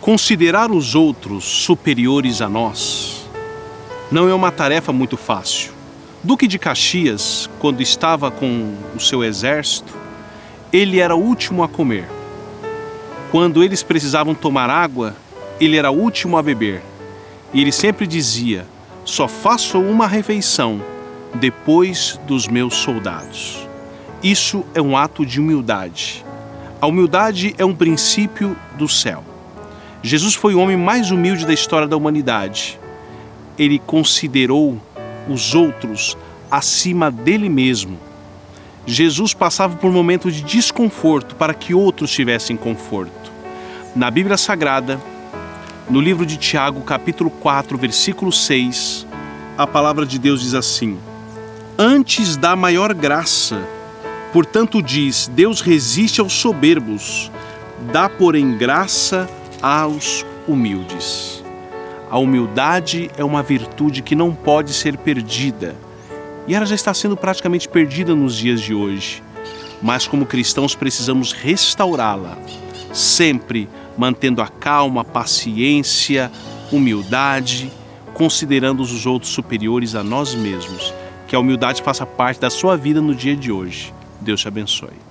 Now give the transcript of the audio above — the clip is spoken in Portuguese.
Considerar os outros superiores a nós não é uma tarefa muito fácil. Duque de Caxias, quando estava com o seu exército, ele era o último a comer. Quando eles precisavam tomar água, ele era o último a beber. E ele sempre dizia: Só faço uma refeição depois dos meus soldados. Isso é um ato de humildade. A humildade é um princípio do céu. Jesus foi o homem mais humilde da história da humanidade. Ele considerou os outros acima dele mesmo. Jesus passava por momentos de desconforto para que outros tivessem conforto. Na Bíblia Sagrada, no livro de Tiago, capítulo 4, versículo 6, a palavra de Deus diz assim: Antes da maior graça, portanto diz: Deus resiste aos soberbos, dá, porém, graça aos humildes. A humildade é uma virtude que não pode ser perdida. E ela já está sendo praticamente perdida nos dias de hoje. Mas como cristãos precisamos restaurá-la, sempre mantendo a calma, a paciência, humildade, considerando os outros superiores a nós mesmos. Que a humildade faça parte da sua vida no dia de hoje. Deus te abençoe.